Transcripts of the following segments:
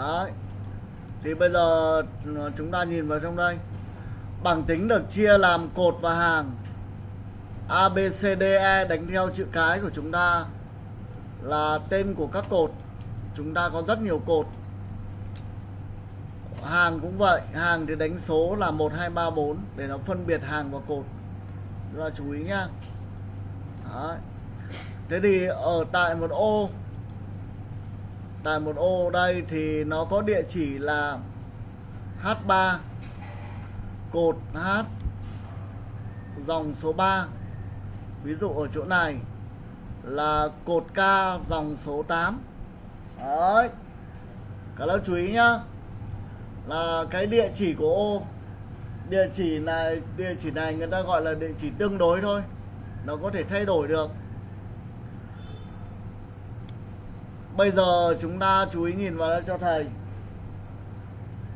đấy. Thì bây giờ ờ, chúng ta nhìn vào trong đây. Bảng tính được chia làm cột và hàng. A, B, C, D, E đánh theo chữ cái của chúng ta là tên của các cột. Chúng ta có rất nhiều cột. Hàng cũng vậy hàng thì đánh số là 1 2 3 4 để nó phân biệt hàng và cột. Chúng ta chú ý nhá. Đấy. thế thì ở tại một ô tại một ô đây thì nó có địa chỉ là H3 cột H, dòng số 3 ví dụ ở chỗ này là cột K, dòng số 8 đấy. Cả lớp chú ý nhá. Là cái địa chỉ của ô. Địa chỉ này, địa chỉ này người ta gọi là địa chỉ tương đối thôi. Nó có thể thay đổi được. Bây giờ chúng ta chú ý nhìn vào đây cho thầy.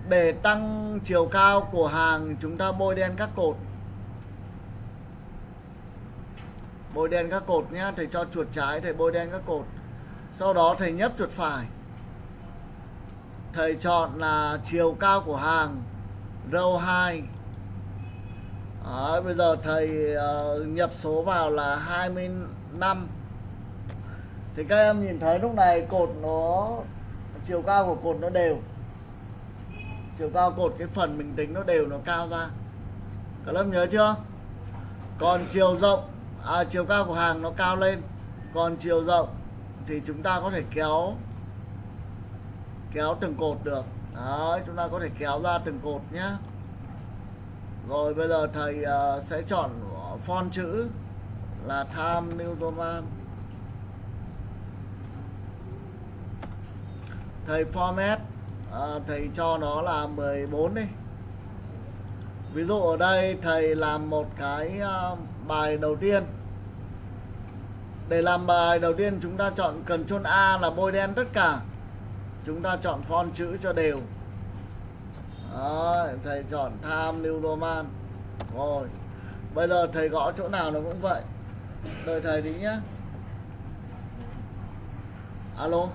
Để tăng chiều cao của hàng chúng ta bôi đen các cột. Bôi đen các cột nhá thầy cho chuột trái thầy bôi đen các cột. Sau đó thầy nhấp chuột phải. Thầy chọn là chiều cao của hàng row 2 Đấy, bây giờ thầy uh, nhập số vào là 25 thì các em nhìn thấy lúc này cột nó chiều cao của cột nó đều. Chiều cao cột cái phần mình tính nó đều nó cao ra. Các lớp nhớ chưa? Còn chiều rộng à, chiều cao của hàng nó cao lên. Còn chiều rộng thì chúng ta có thể kéo kéo từng cột được. Đấy chúng ta có thể kéo ra từng cột nhé rồi bây giờ thầy uh, sẽ chọn font chữ là Time New Roman thầy format à, thầy cho nó là 14 đi. Ví dụ ở đây thầy làm một cái uh, bài đầu tiên. Để làm bài đầu tiên chúng ta chọn cần chôn A là bôi đen tất cả. Chúng ta chọn font chữ cho đều. Đó, thầy chọn tham New Roman. Rồi bây giờ thầy gõ chỗ nào nó cũng vậy. Đợi thầy đi nhé alo?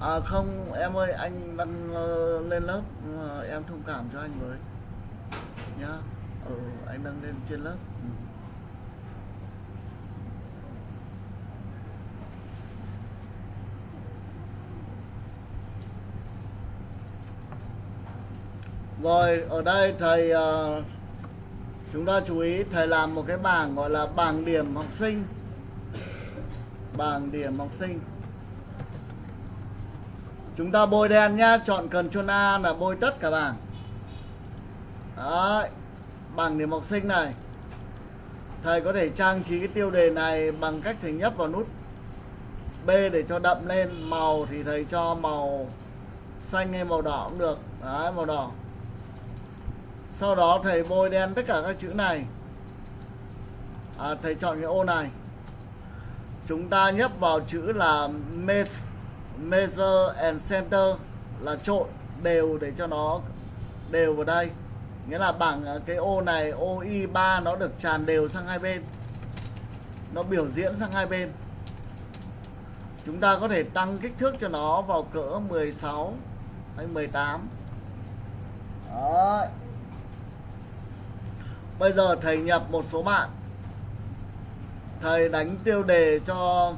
À không em ơi anh đang uh, lên lớp uh, em thông cảm cho anh với. Nhá. Ừ, anh đang lên trên lớp. Ừ. Rồi ở đây thầy uh, chúng ta chú ý thầy làm một cái bảng gọi là bảng điểm học sinh. Bảng điểm học sinh chúng ta bôi đen nhá chọn cần Ctrl A là bôi tất cả bảng. Đấy, bảng điểm học sinh này. Thầy có thể trang trí cái tiêu đề này bằng cách thầy nhấp vào nút B để cho đậm lên. Màu thì thầy cho màu xanh hay màu đỏ cũng được. Đấy màu đỏ. Sau đó thầy bôi đen tất cả các chữ này. À, thầy chọn cái ô này. Chúng ta nhấp vào chữ là measure and center là trộn đều để cho nó đều vào đây. Nghĩa là bảng ờ, cái ô này, ô y3 nó được tràn đều sang hai bên. Nó biểu diễn sang hai bên. Chúng ta có thể tăng kích thước cho nó vào cỡ 16 hay 18 Đó. Bây giờ thầy nhập một số bạn. Thầy đánh tiêu đề cho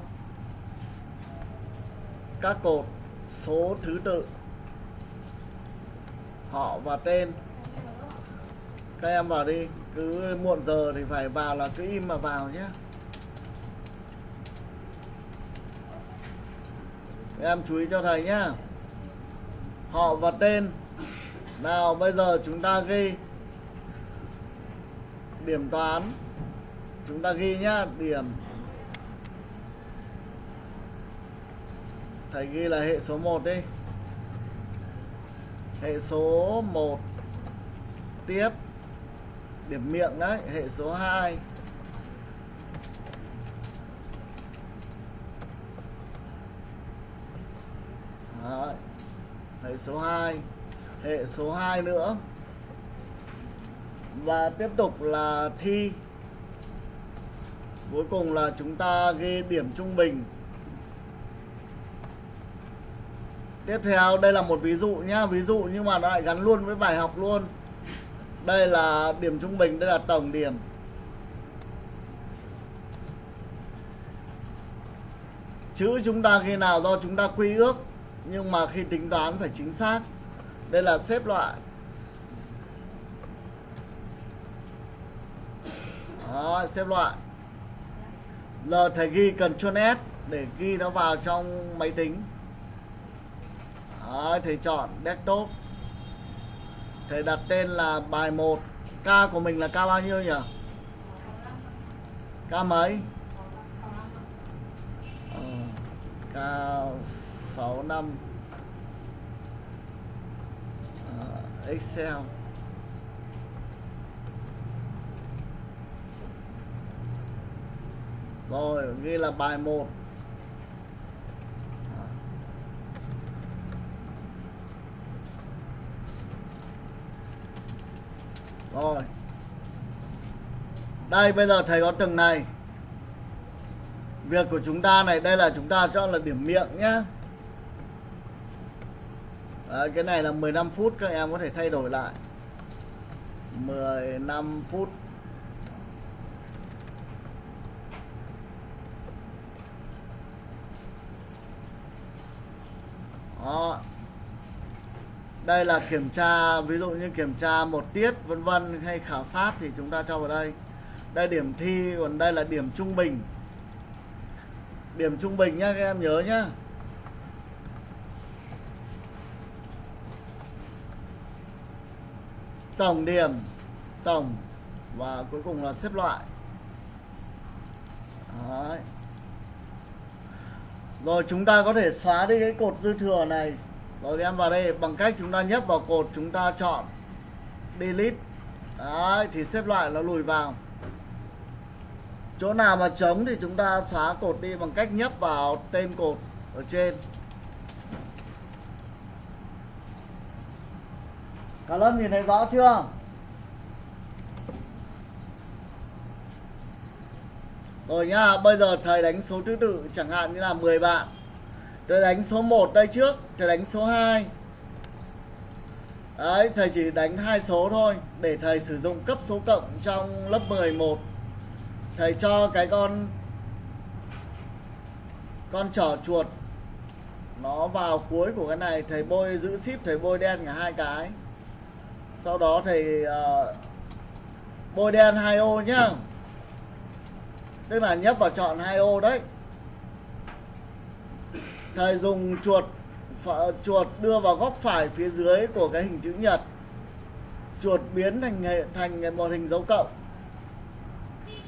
các cột, số thứ tự, họ và tên. Các em vào đi, cứ muộn giờ thì phải vào là cứ im mà vào nhé. Em chú ý cho thầy nhé. Họ và tên. Nào, bây giờ chúng ta ghi. Điểm toán. Chúng ta ghi nhá, điểm thầy ghi là hệ số 1 đi. Hệ số 1 tiếp điểm miệng đấy, hệ số 2 đấy. hệ số 2 hệ số 2 nữa. Và tiếp tục là thi. Cuối cùng là chúng ta ghi điểm trung bình. Tiếp theo đây là một ví dụ nhá. Ví dụ nhưng mà nó lại gắn luôn với bài học luôn. Đây là điểm trung bình đây là tổng điểm. Chữ chúng ta khi nào do chúng ta quy ước nhưng mà khi tính toán phải chính xác. Đây là xếp loại. Đó, xếp loại. L thầy ghi Ctrl S để ghi nó vào trong máy tính. Đấy, thầy chọn desktop. Thầy đặt tên là bài 1 K của mình là K bao nhiêu nhỉ? K mấy? Ờ, K 65 Ờ, Excel. Rồi, ghi là bài 1 Rồi. Đây bây giờ thầy có từng này. Việc của chúng ta này Đây là chúng ta chọn là điểm miệng nhá. Đấy, Cái này là 15 phút Các em có thể thay đổi lại. 15 phút. Đó. Đây là kiểm tra ví dụ như kiểm tra một tiết vân vân hay khảo sát thì chúng ta cho vào đây. Đây điểm thi còn đây là điểm trung bình. Điểm trung bình nhá các em nhớ nhá. Tổng điểm, tổng và cuối cùng là xếp loại. Đấy. Rồi chúng ta có thể xóa đi cái cột dư thừa này rồi em vào đây bằng cách chúng ta nhấp vào cột chúng ta chọn Delete Đấy thì xếp loại nó lùi vào Chỗ nào mà trống thì chúng ta xóa cột đi bằng cách nhấp vào tên cột ở trên Cả lớp nhìn thấy rõ chưa? Rồi nhá, bây giờ thầy đánh số thứ tự chẳng hạn như là 10 bạn. Thầy đánh số 1 đây trước, thầy đánh số 2. Đấy, thầy chỉ đánh hai số thôi để thầy sử dụng cấp số cộng trong lớp 11. Thầy cho cái con con trỏ chuột nó vào cuối của cái này, thầy bôi giữ ship thầy bôi đen cả hai cái. Sau đó thầy uh, bôi đen hai ô nhá tức là nhấp vào chọn hai ô đấy thầy dùng chuột chuột đưa vào góc phải phía dưới của cái hình chữ nhật. Chuột biến thành thành một hình dấu cộng.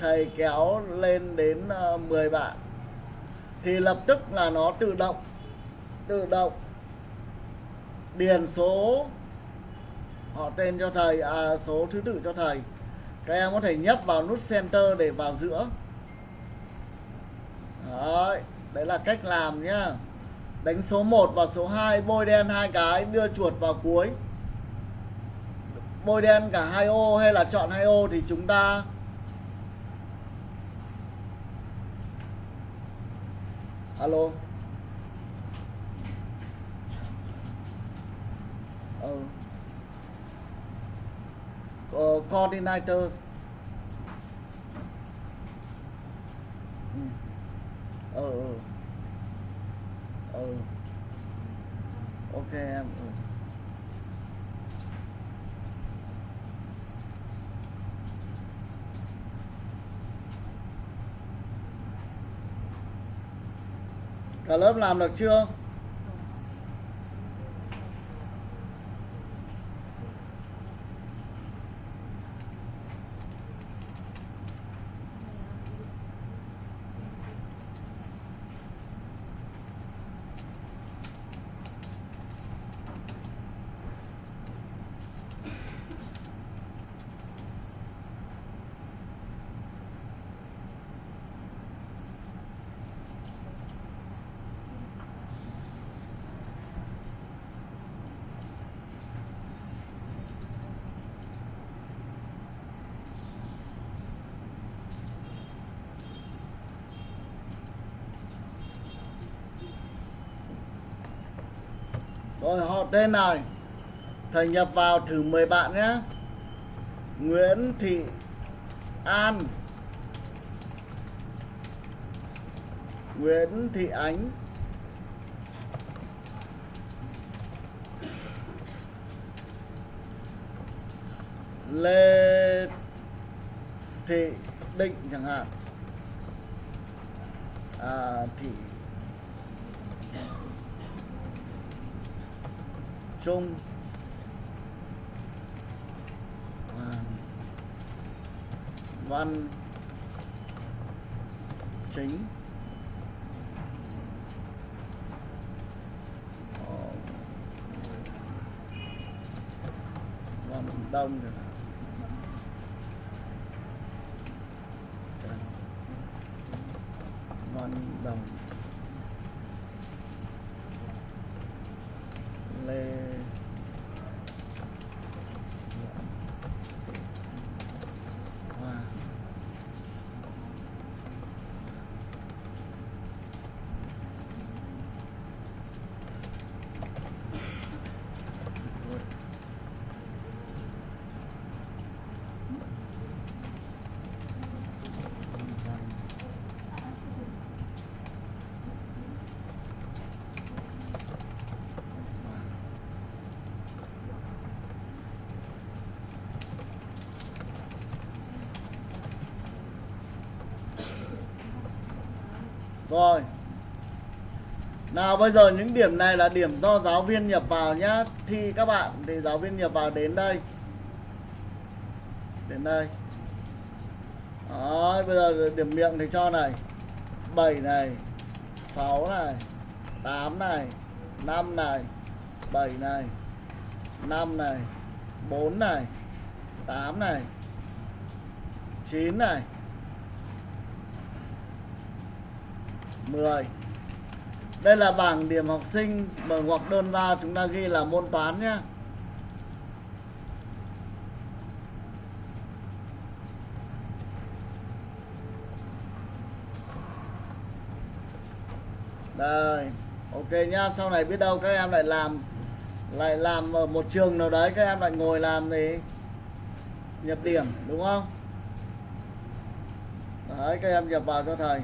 Thầy kéo lên đến ờ, 10 bạn. Thì lập tức là nó tự động tự động điền số họ tên cho thầy à, số thứ tự cho thầy. Các em có thể nhấp vào nút center để vào giữa. Đấy, đấy là cách làm nhá. Đánh số 1 và số 2 Bôi đen hai cái đưa chuột vào cuối. Bôi đen cả hai ô hay là chọn hai ô Thì chúng ta Alo. Ừ uh, Coordinator. Ừ. Ừ ừ ok em ừ. cả lớp làm được chưa tên này. Thầy nhập vào thử 10 bạn nhé. Nguyễn Thị An. Nguyễn Thị Ánh. Lê Thị Định chẳng hạn. À, Thị Trung à, Văn Chính. Ờ, Văn Đông rồi hạn Văn Đồng Lê Hoa Rồi nào bây giờ những điểm này là điểm do giáo viên nhập vào nhá. Thi các bạn thì giáo viên nhập vào đến đây. Đến đây. Đó, bây giờ điểm miệng thì cho này. 7 này 6 này 8 này 5 này 7 này 5 này 4 này 8 này 9 này 10 đây là bảng điểm học sinh mở ngoặc đơn ra, chúng ta ghi là môn toán nhé. Đây, Ok nhá, Sau này biết đâu các em lại làm Lại làm ở một trường nào đấy, Các em lại ngồi làm gì? Nhập điểm, đúng không? Đấy, các em nhập vào cho thầy.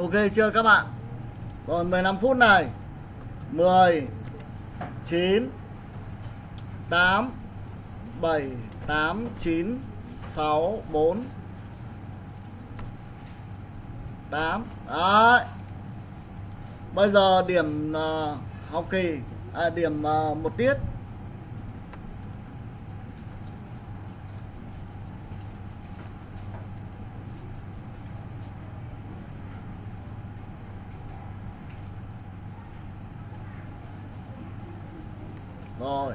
Ok chưa các bạn? Còn 15 phút này. 10 9 8 7 8 9 6 4 8 Đấy. Bây giờ điểm uh, học kỳ à, Điểm uh, một tiết Rồi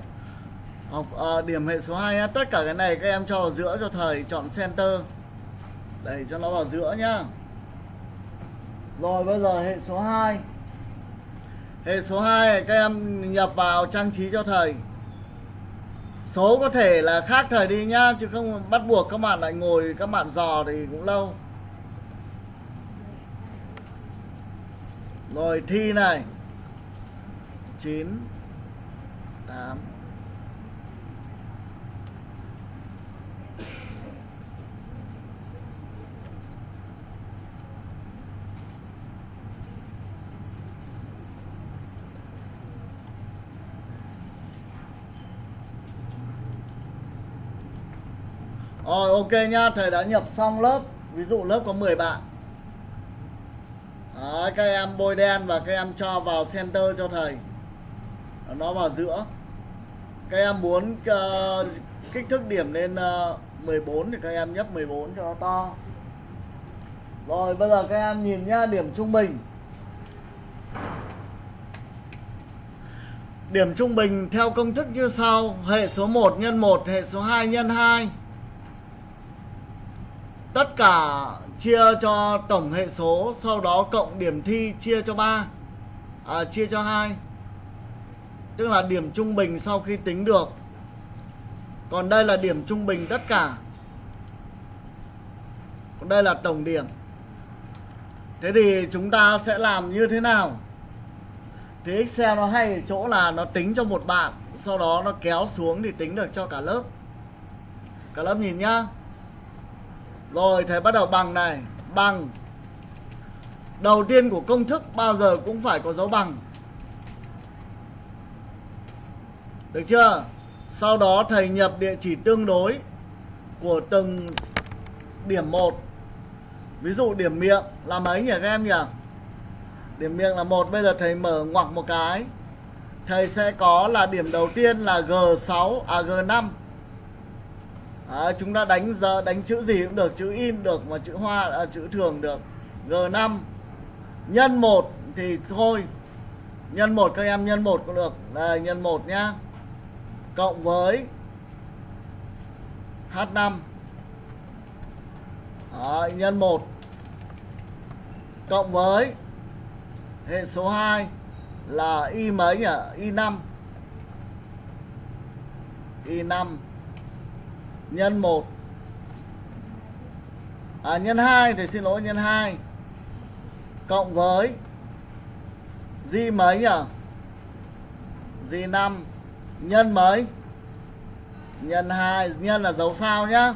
học à, điểm hệ số 2 nhá. Tất cả cái này các em cho vào giữa cho thầy chọn center. Đẩy cho nó vào giữa nhá. Rồi, bây giờ hệ số 2 Hệ số 2 các em nhập vào trang trí cho thầy Số có thể là khác thầy đi nhá, Chứ không bắt buộc các bạn lại ngồi, các bạn dò thì cũng lâu. Rồi, thi này. 9 8 Rồi ok nhá, thầy đã nhập xong lớp. Ví dụ lớp có 10 bạn. Đấy, các em bôi đen và các em cho vào center cho thầy. Nó vào giữa. Các em muốn uh, kích thước điểm lên ờ, uh, 14 thì các em nhấp 14 cho nó to. Rồi bây giờ các em nhìn nhá, điểm trung bình. Điểm trung bình theo công thức như sau. Hệ số 1 nhân 1, hệ số 2 nhân 2 tất cả chia cho tổng hệ số sau đó cộng điểm thi chia cho 3 à, chia cho 2 tức là điểm trung bình sau khi tính được. Còn đây là điểm trung bình tất cả. Còn đây là tổng điểm. Thế thì chúng ta sẽ làm như thế nào? Thì Excel nó hay ở chỗ là nó tính cho một bạn sau đó nó kéo xuống thì tính được cho cả lớp. Cả lớp nhìn nhá rồi, thầy bắt đầu bằng này. Bằng. Đầu tiên của công thức bao giờ cũng phải có dấu bằng. Được chưa? Sau đó thầy nhập địa chỉ tương đối Của từng điểm 1 Ví dụ điểm miệng là mấy nhỉ các em nhỉ? Điểm miệng là một. Bây giờ thầy mở ngoặc một cái. Thầy sẽ có là điểm đầu tiên là G6 À G5 à, chúng ta đánh giờ đánh chữ gì cũng được chữ in được mà chữ hoa à, chữ thường được. G5 nhân 1 thì thôi. Nhân 1 các em nhân 1 cũng được. Đây nhân 1 nhá. Cộng với H5 Đó, nhân 1 cộng với hệ số 2 là y mấy nhỉ? Y5 y5 nhân 1 à, nhân 2 thì xin lỗi nhân 2 cộng với di mấy nhỉ? Di 5 nhân mấy? Nhân 2 nhân là dấu sao nhá.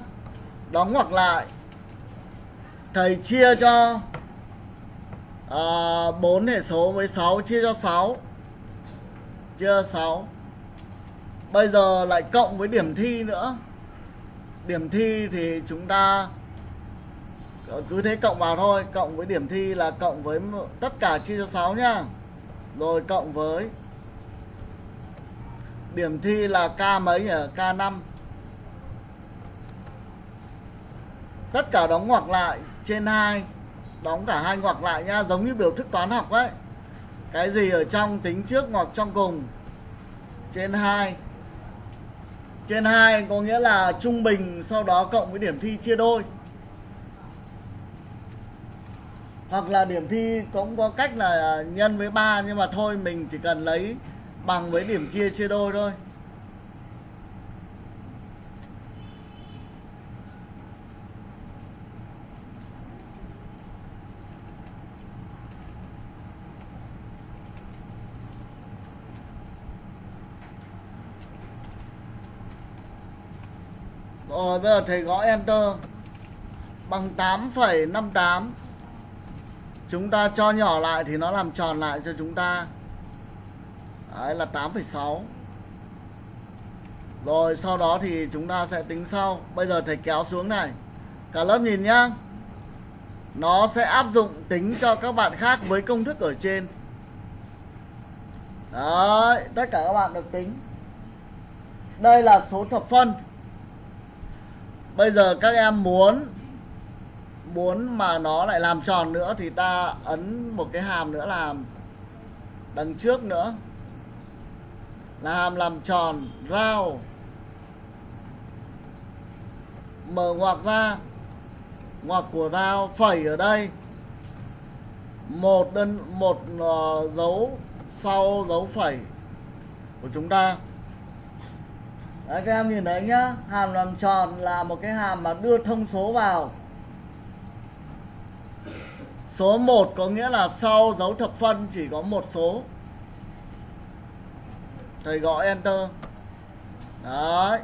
Đóng ngoặc lại. Thầy chia cho à, 4 hệ số với 6 chia cho 6 chia 6 bây giờ lại cộng với điểm thi nữa điểm thi thì chúng ta cứ thế cộng vào thôi, cộng với điểm thi là cộng với tất cả chia cho 6 nhá. Rồi cộng với điểm thi là k mấy nhỉ? K 5 tất cả đóng ngoặc lại, trên 2 đóng cả hai ngoặc lại nhá, giống như biểu thức toán học ấy. Cái gì ở trong tính trước ngoặc trong cùng? Trên 2 trên 2 có nghĩa là trung bình, sau đó cộng với điểm thi chia đôi. Hoặc là điểm thi cũng có cách là nhân với 3 nhưng mà thôi, mình chỉ cần lấy bằng với điểm chia chia đôi thôi. Rồi bây giờ thầy gõ enter. Bằng 8,58 chúng ta cho nhỏ lại thì nó làm tròn lại cho chúng ta. Đấy là 8,6 rồi sau đó thì chúng ta sẽ tính sau. Bây giờ thầy kéo xuống này. Cả lớp nhìn nhá. Nó sẽ áp dụng tính cho các bạn khác với công thức ở trên. Đấy tất cả các bạn được tính. Đây là số thập phân bây giờ các em muốn muốn mà nó lại làm tròn nữa thì ta ấn một cái hàm nữa làm đằng trước nữa. Là hàm làm tròn rau mở ngoặc ra ngoặc của rau phẩy ở đây. Một đơn một uh, dấu sau dấu phẩy của chúng ta. Đấy, các em nhìn thấy nhá. Hàm làm tròn là một cái hàm mà đưa thông số vào. Số 1 có nghĩa là sau dấu thập phân chỉ có một số. Thầy gõ enter. Đấy.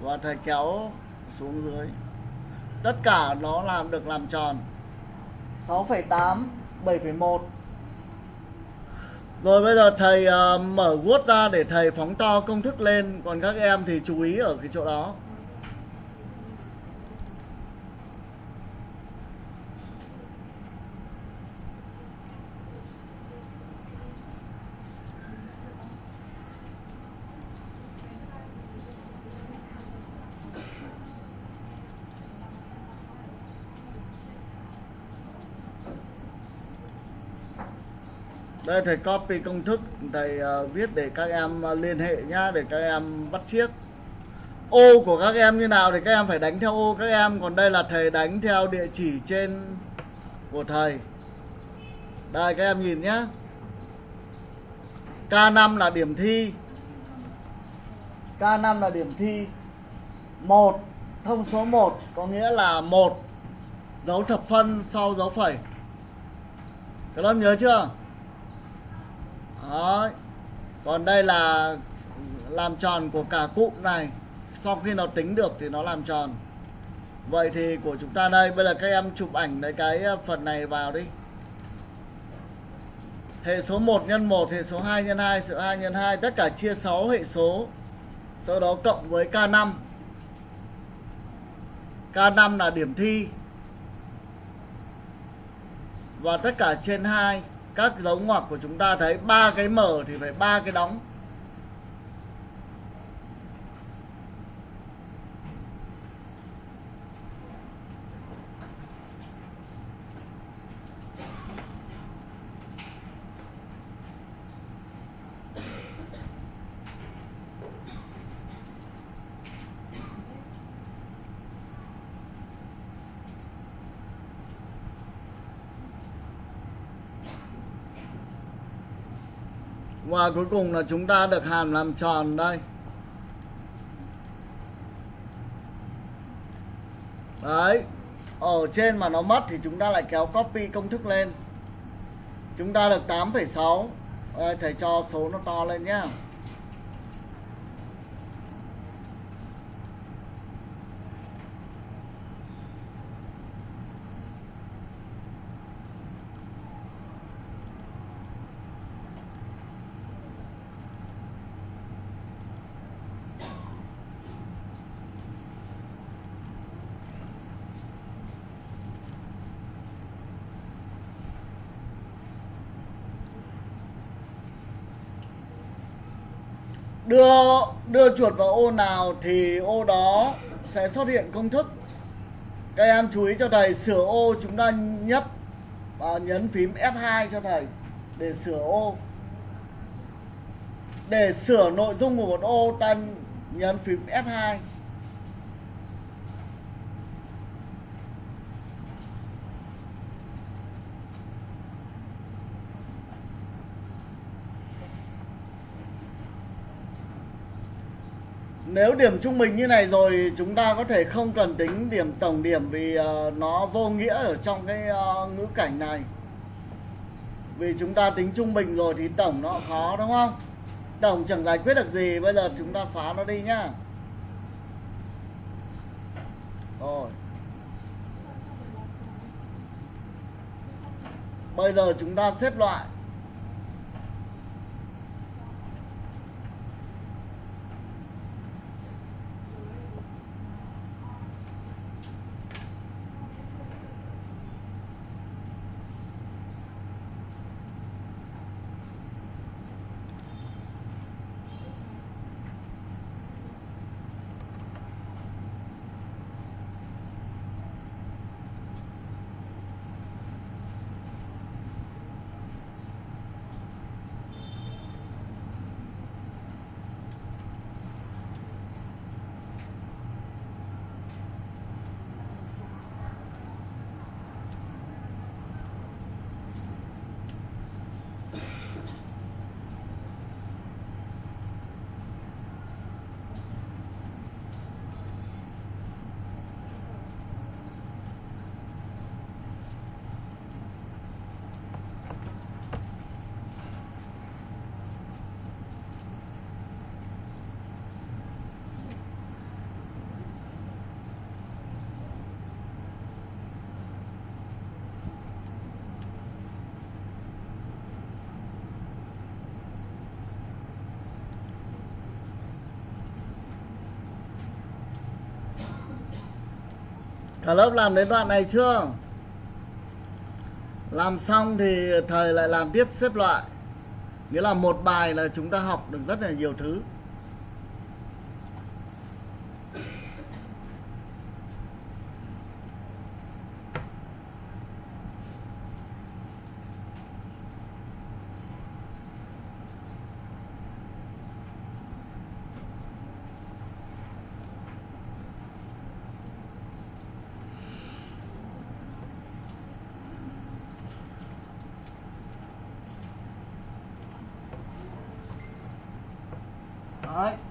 Và thầy kéo xuống dưới. Tất cả nó làm được làm tròn. 6,8 7,1 rồi bây giờ thầy uh, mở Word ra để thầy phóng to công thức lên. Còn các em thì chú ý ở cái chỗ đó. Đây thầy copy công thức. Thầy uh, viết để các em uh, liên hệ nhá để các em bắt chiếc. Ô của các em như nào thì các em phải đánh theo ô các em. Còn đây là thầy đánh theo địa chỉ trên của thầy. Đây các em nhìn nhá. K5 là điểm thi. K5 là điểm thi. 1 thông số 1 có nghĩa là một. Dấu thập phân sau dấu phẩy. Các em nhớ chưa? Đó còn đây là làm tròn của cả cụm này. Sau khi nó tính được thì nó làm tròn. Vậy thì của chúng ta đây, bây giờ các em chụp ảnh lấy cái ờ, phần này vào đi. Hệ số 1 nhân 1 hệ số 2 nhân 2 số 2 nhân 2 tất cả chia 6 hệ số. Sau đó cộng với K5 K5 là điểm thi. Và tất cả trên 2 các dấu ngoặc của chúng ta thấy ba cái mở thì phải ba cái đóng. Và cuối cùng là chúng ta được hàm làm tròn đây. Đấy ở trên mà nó mất thì chúng ta lại kéo copy công thức lên. Chúng ta được 8,6 thầy cho số nó to lên nhé đưa đưa chuột vào ô nào thì ô đó sẽ xuất hiện công thức. Các em chú ý cho thầy, sửa ô chúng ta nhấp và nhấn phím F2 cho thầy để sửa ô. Để sửa nội dung của một ô, ta nhấn phím F2 nếu điểm trung bình như này rồi chúng ta có thể không cần tính điểm tổng điểm vì uh, nó vô nghĩa ở trong cái uh, ngữ cảnh này. Vì chúng ta tính trung bình rồi thì tổng nó khó đúng không? Tổng chẳng giải quyết được gì bây giờ chúng ta xóa nó đi nhá. Rồi. Bây giờ chúng ta xếp loại. Cả lớp làm đến đoạn này chưa? Làm xong thì thầy lại làm tiếp xếp loại Nghĩa là một bài là chúng ta học được rất là nhiều thứ Đấy. nhé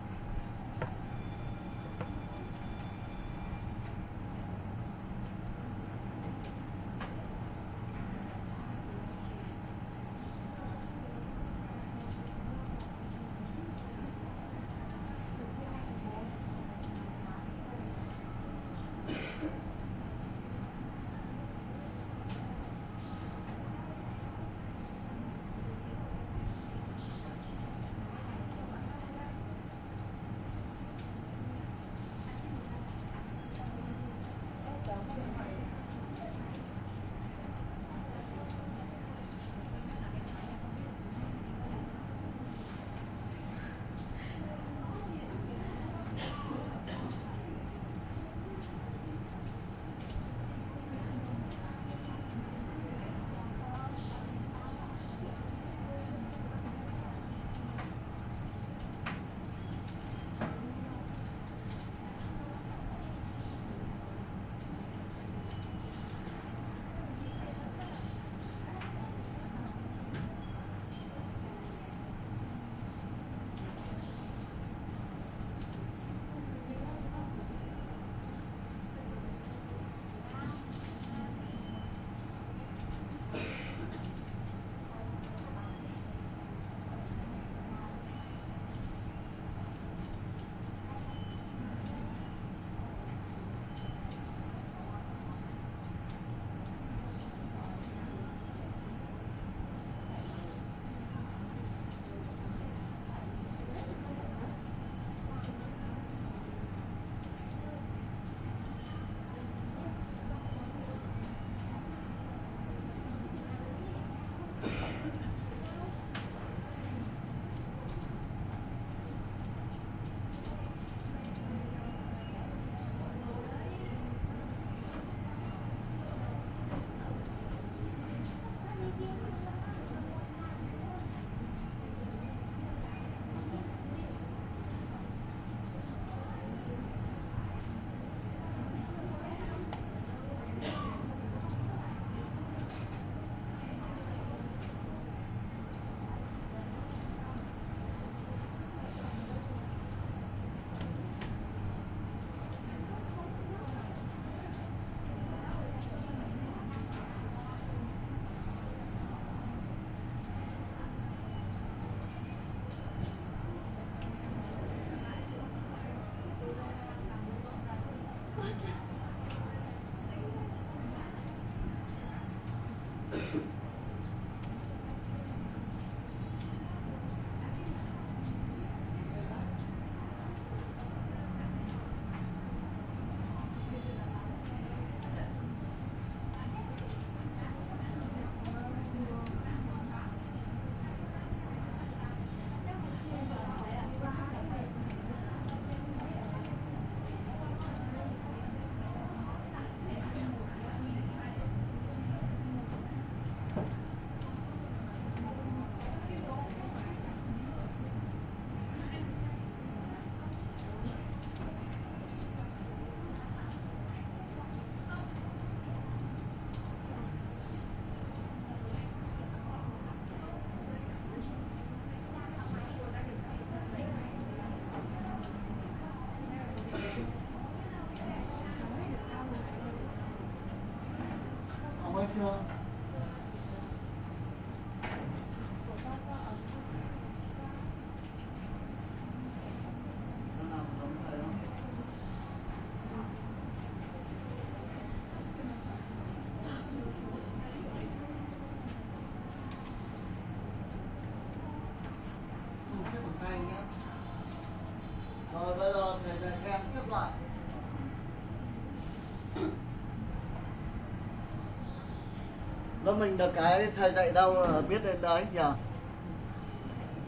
mình được cái thầy dạy đâu là biết đến đấy nhờ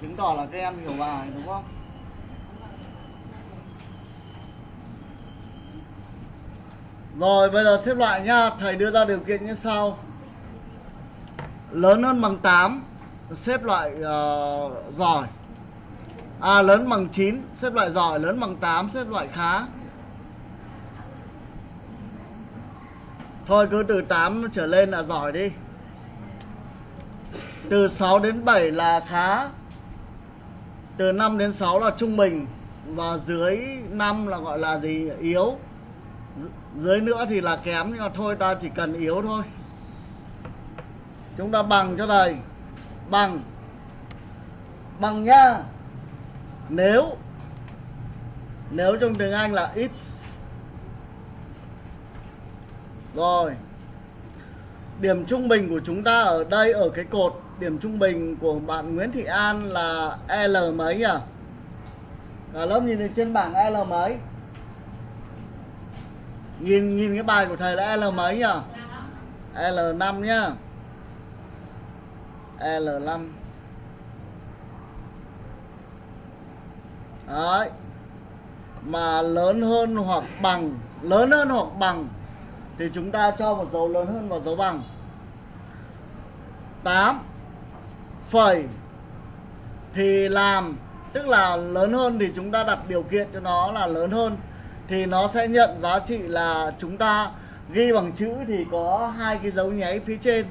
chứng tỏ là các em hiểu bài đúng không? Rồi bây giờ xếp loại nhá Thầy đưa ra điều kiện như sau. Lớn hơn bằng 8 Xếp loại uh, ờ, giỏi. À lớn bằng 9 Xếp loại giỏi. Lớn bằng 8 Xếp loại khá. Thôi cứ từ 8 trở lên là giỏi đi. Từ 6 đến 7 là khá. Từ 5 đến 6 là trung bình. Và dưới 5 là gọi là gì? Yếu. Dưới nữa thì là kém, nhưng mà thôi, ta chỉ cần yếu thôi. Chúng ta bằng cho thầy. Bằng. Bằng nhá nếu nếu trong tiếng Anh là if. Rồi. Điểm trung bình của chúng ta ở đây, ở cái cột điểm trung bình của bạn Nguyễn Thị An là L mấy nhỉ? Cả lớp nhìn trên bảng L mấy? Nhìn nhìn cái bài của thầy là L mấy nhỉ? L5 nhá. L5 Đấy. Mà lớn hơn hoặc bằng, Lớn hơn hoặc bằng Thì chúng ta cho một dấu lớn hơn vào dấu bằng. 8 Phẩy Thì làm, Tức là lớn hơn thì chúng ta đặt điều kiện cho nó là lớn hơn, thì nó sẽ nhận giá trị là chúng ta ghi bằng chữ thì có hai cái dấu nháy phía trên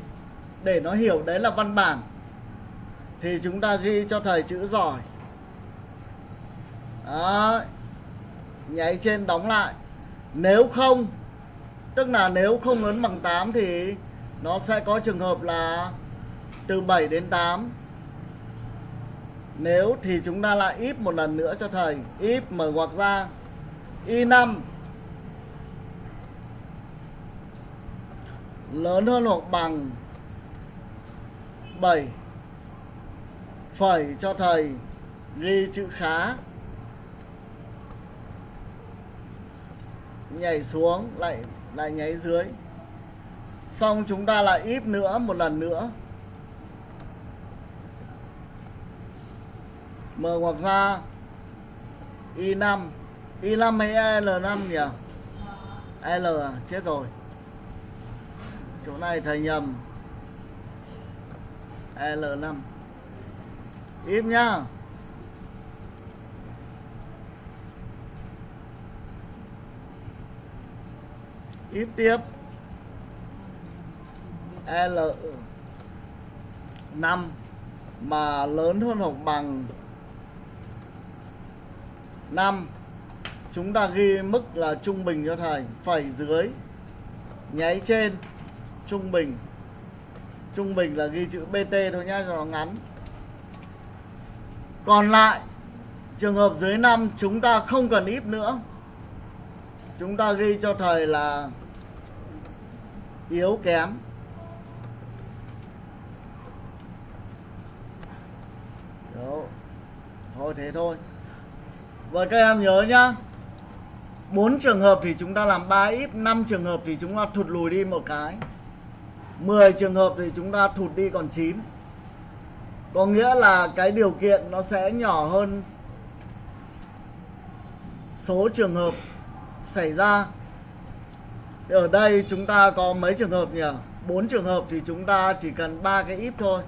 để nó hiểu đấy là văn bản. Thì chúng ta ghi cho thầy chữ giỏi. Đó nháy trên đóng lại. Nếu không, tức là nếu không lớn bằng 8 thì nó sẽ có trường hợp là từ 7 đến 8 nếu thì chúng ta lại if một lần nữa cho thầy. If mở ngoặc ra. Y5 lớn hơn hoặc bằng 7 phẩy cho thầy. Ghi chữ khá. Nhảy xuống, lại lại nháy dưới. Xong chúng ta lại íp nữa, một lần nữa. Mở ngoặc ra. Y5 Y5 hay L5 nhỉ? L à? Chết rồi. Chỗ này thầy nhầm. L5 Im nhá. Ít tiếp. L 5 mà lớn hơn hoặc bằng 5 chúng ta ghi mức là trung bình cho thầy phẩy dưới, nháy trên, trung bình. Trung bình là ghi chữ bt thôi nhá, cho nó ngắn. Còn lại, trường hợp dưới 5 chúng ta không cần ít nữa. Chúng ta ghi cho thầy là yếu kém. Đó. thôi thế thôi. Và các em nhớ nhá. 4 trường hợp thì chúng ta làm 3 ít 5 trường hợp thì chúng ta thụt lùi đi một cái. 10 trường hợp thì chúng ta thụt đi còn 9 Có nghĩa là cái điều kiện nó sẽ nhỏ hơn Số trường hợp xảy ra. Thì Ở đây chúng ta có mấy trường hợp nhỉ? 4 trường hợp thì chúng ta chỉ cần ba cái ít thôi.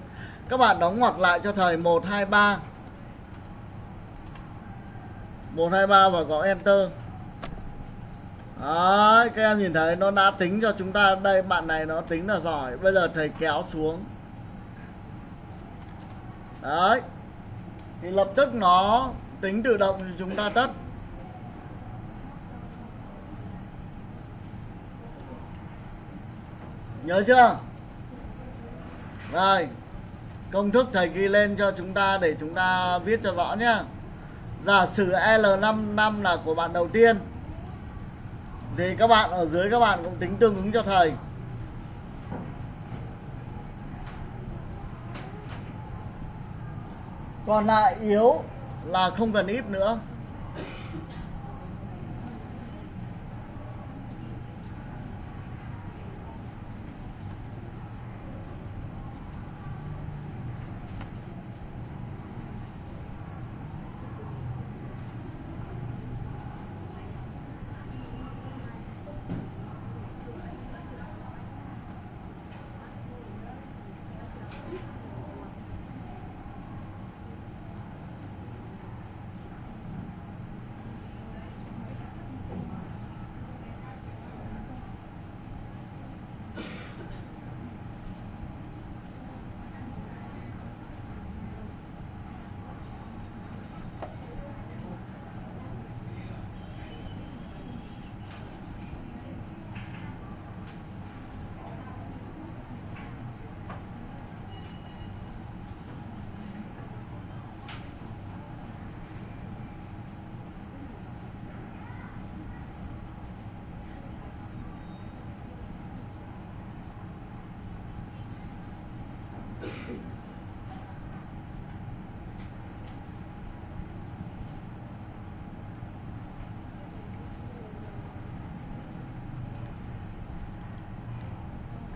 Các bạn đóng ngoặc lại cho thầy 1, 2, 3 1, 2, 3 và gõ Enter. Đấy, các em nhìn thấy nó đã tính cho chúng ta Đây bạn này nó tính là giỏi. Bây giờ thầy kéo xuống. Đấy. Thì lập tức nó tính tự động cho chúng ta tất Nhớ chưa? Rồi. Công thức thầy ghi lên cho chúng ta Để chúng ta viết cho rõ nhé. Giả sử L55 là của bạn đầu tiên, thì các bạn ở dưới các bạn cũng tính tương ứng cho thầy. Còn lại yếu là không cần ít nữa.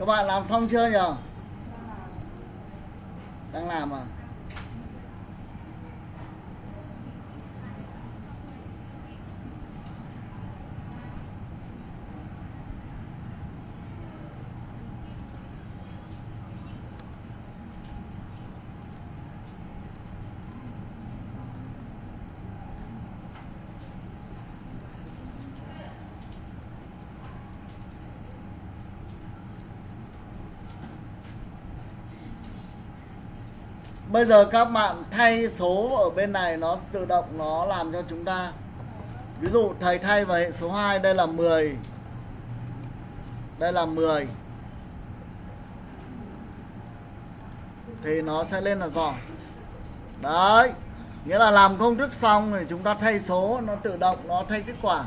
Các bạn làm xong chưa nhỉ? Đang làm à? Bây giờ các bạn thay số ở bên này, nó tự động nó làm cho chúng ta. Ví dụ, thầy thay vào hệ số 2 đây là 10 đây là 10 thì nó sẽ lên là giỏi. Đấy, nghĩa là làm công thức xong thì chúng ta thay số, nó tự động, nó thay kết quả.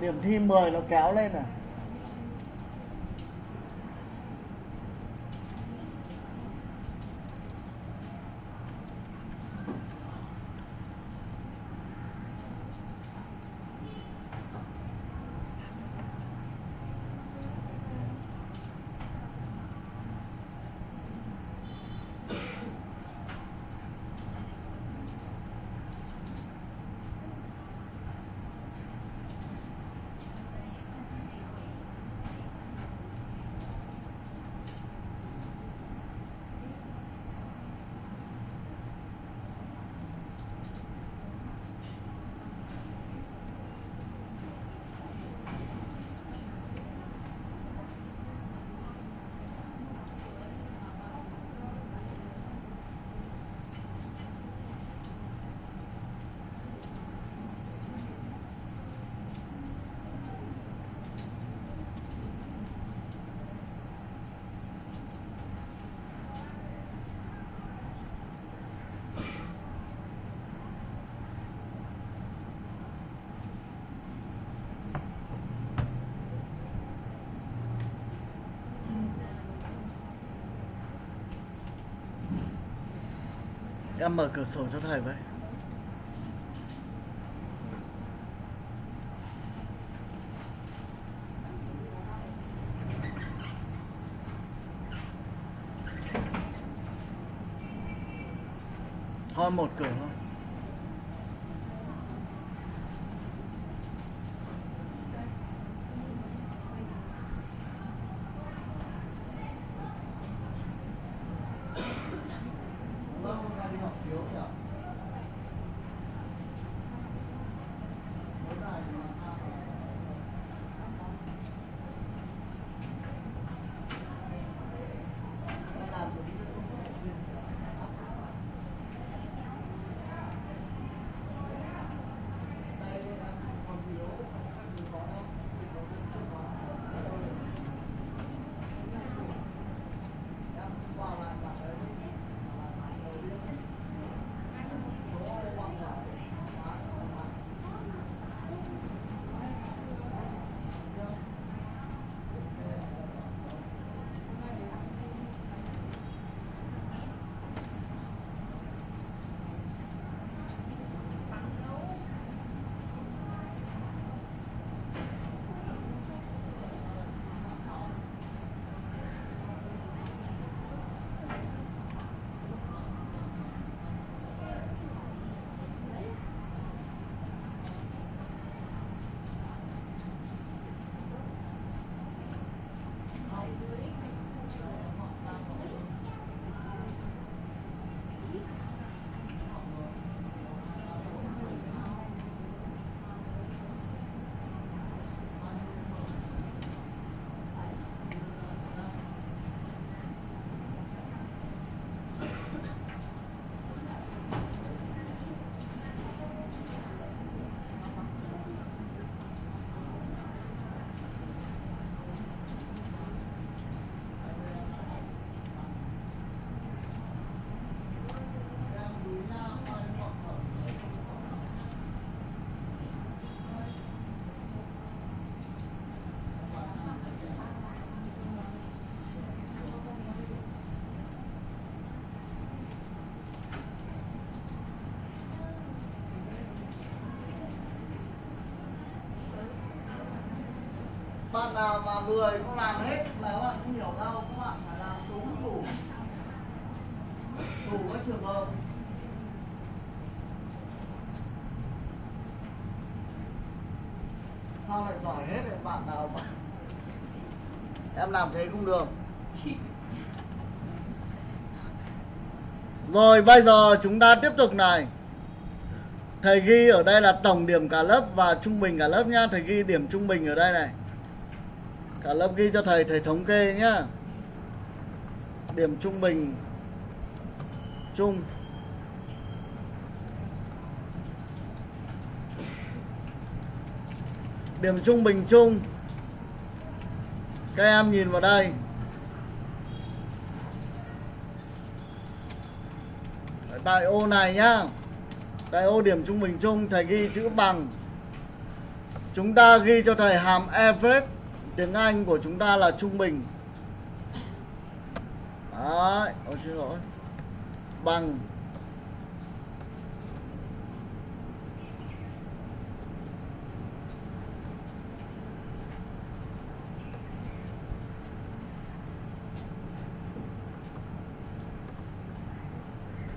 Điểm thi 10 nó kéo lên này Em mở cửa sổ cho thầy với. Thôi một cửa bạn nào mà người không làm hết là các bạn không hiểu đâu các bạn phải làm đúng đủ. Đủ các trường hợp. Sao lại giỏi hết rồi bạn nào mà em làm thế không được. Rồi, bây giờ chúng ta tiếp tục này. Thầy ghi ở đây là tổng điểm cả lớp và trung bình cả lớp nhá. Thầy ghi, điểm trung bình ở đây này. Cả lớp ghi cho thầy, thầy thống kê nhá. Điểm trung bình. Chung Điểm trung bình chung. Các em nhìn vào đây. Tại ô này nhá. Tại ô điểm trung bình chung Thầy ghi chữ bằng. Chúng ta ghi cho thầy hàm average Tiếng Anh của chúng ta là trung bình. Đấy Ôi xin lỗi. Bằng.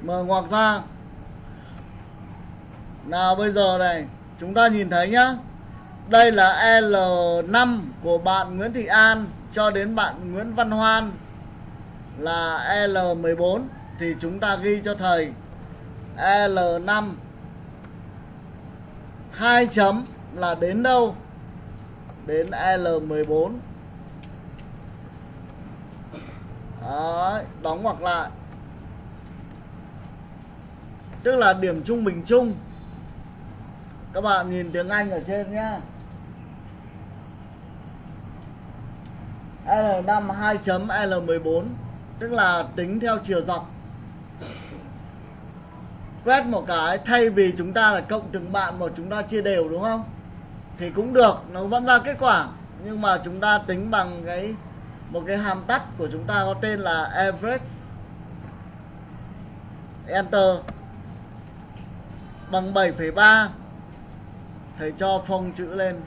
Mở ngoặc ra. Nào, bây giờ này, Chúng ta nhìn thấy nhá. Đây là L5 của bạn Nguyễn Thị An Cho đến bạn Nguyễn Văn Hoan. Là L14 Thì chúng ta ghi cho thầy. L5 hai chấm là đến đâu? Đến L14 Đấy, đóng ngoặc lại. Tức là điểm trung bình chung. Các bạn nhìn tiếng Anh ở trên nhá. L5 2 chấm L14 tức là tính theo chiều dọc. Quét một cái thay vì chúng ta là cộng từng bạn mà chúng ta chia đều đúng không? Thì cũng được nó vẫn ra kết quả. Nhưng mà chúng ta tính bằng cái một cái hàm tắt của chúng ta có tên là average enter. Bằng 7,3 thầy cho phông chữ lên.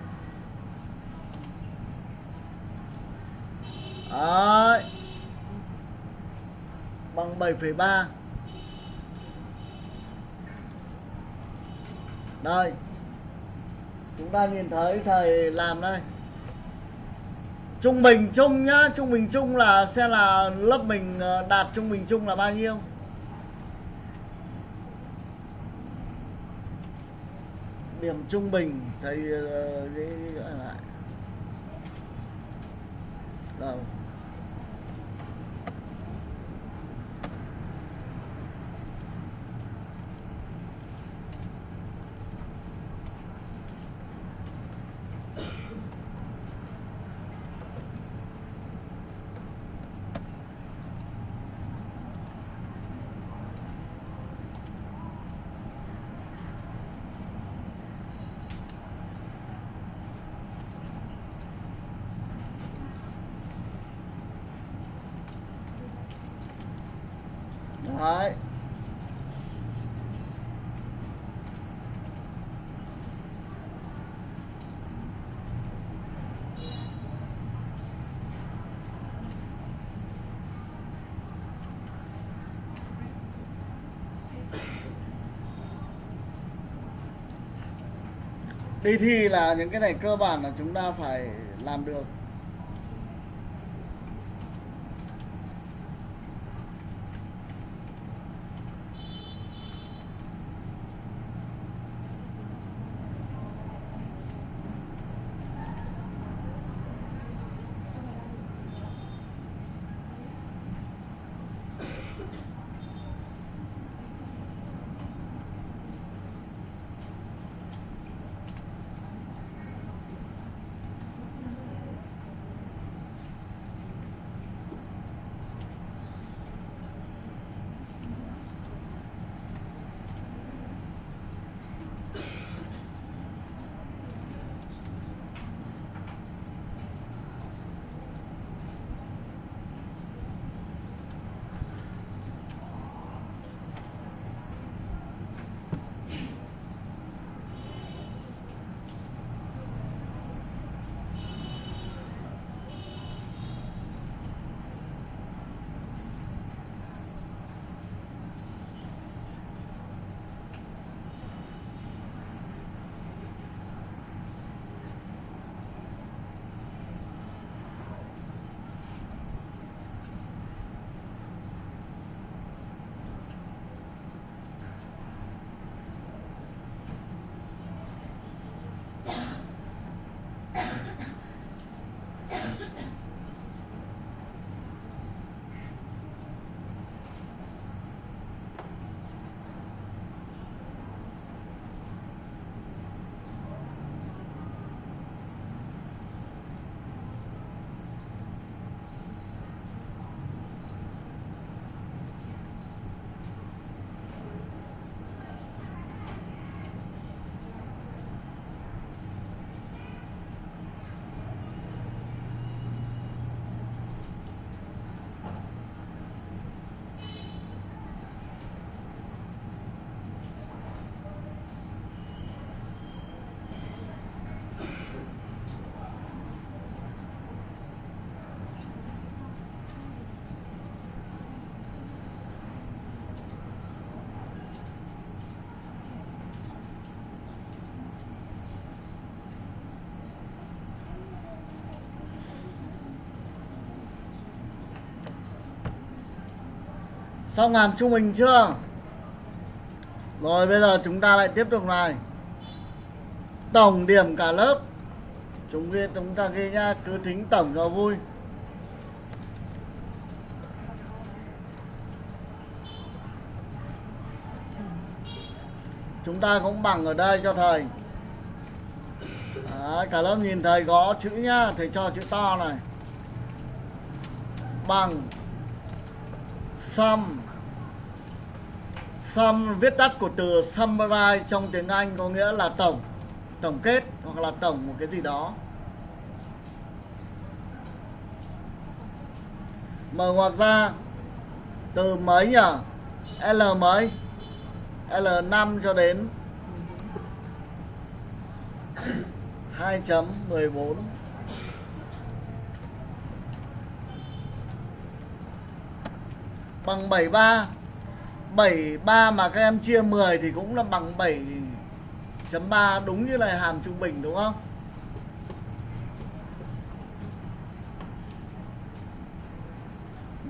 Đấy. bằng 7,3 đây. Chúng ta nhìn thấy thầy làm đây. Trung bình chung nhá. Trung bình chung là xem là lớp mình ờ, đạt trung bình chung là bao nhiêu? Điểm trung bình thầy uh, lại. Rồi Đấy. Đi thi là những cái này cơ bản là chúng ta phải làm được. Xong hàm trung bình chưa? Rồi bây giờ chúng ta lại tiếp tục này. Tổng điểm cả lớp. Chúng ghi chúng ta ghi nha cứ tính tổng cho vui. Chúng ta cũng bằng ở đây cho thầy. Đấy, cả lớp nhìn thầy có chữ nhá thầy cho chữ to này. Bằng. Sam. Sam viết tắt của từ summarize trong tiếng Anh có nghĩa là tổng tổng kết hoặc là tổng một cái gì đó. Mở ngoặc ra, từ mấy nhỉ? L mấy? L5 cho đến 2.14 bằng 73 73 mà các em chia 10 thì cũng là bằng 7.3 đúng như là hàm trung bình đúng không?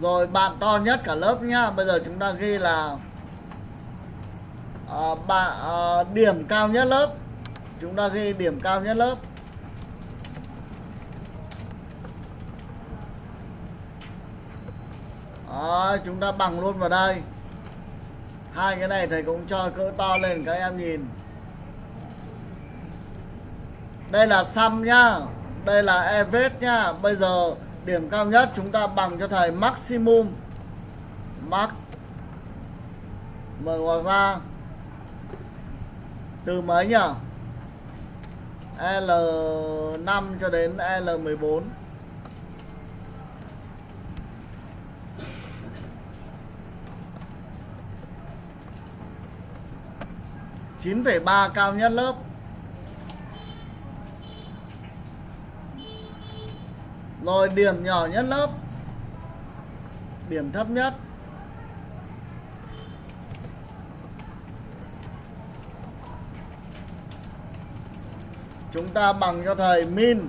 Rồi bạn to nhất cả lớp nhá. Bây giờ chúng ta ghi là à, bạn à, điểm cao nhất lớp. Chúng ta ghi điểm cao nhất lớp. Đó, chúng ta bằng luôn vào đây. Hai cái này thầy cũng cho cỡ to lên các em nhìn. Đây là sum nhá. Đây là average nhá. Bây giờ điểm cao nhất chúng ta bằng cho thầy maximum. Max. Mở ngoặc ra. Từ mấy nhỉ? L5 cho đến L14 9,3 cao nhất lớp. Rồi điểm nhỏ nhất lớp. Điểm thấp nhất. Chúng ta bằng cho thầy min.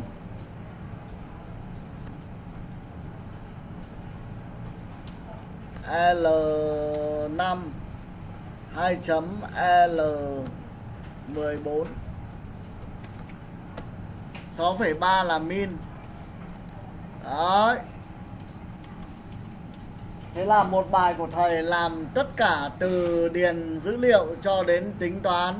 L5 2.L14 6,3 là min. Đấy. Thế là một bài của thầy làm tất cả từ điền dữ liệu cho đến tính toán.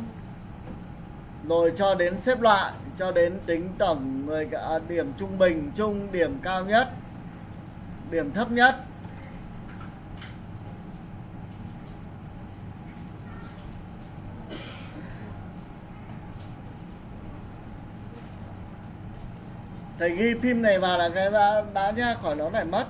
Rồi cho đến xếp loại Cho đến tính tổng người à, điểm trung bình chung điểm cao nhất Điểm thấp nhất. Thầy ghi phim này vào là cái đã, đã nha khỏi nó lại mất.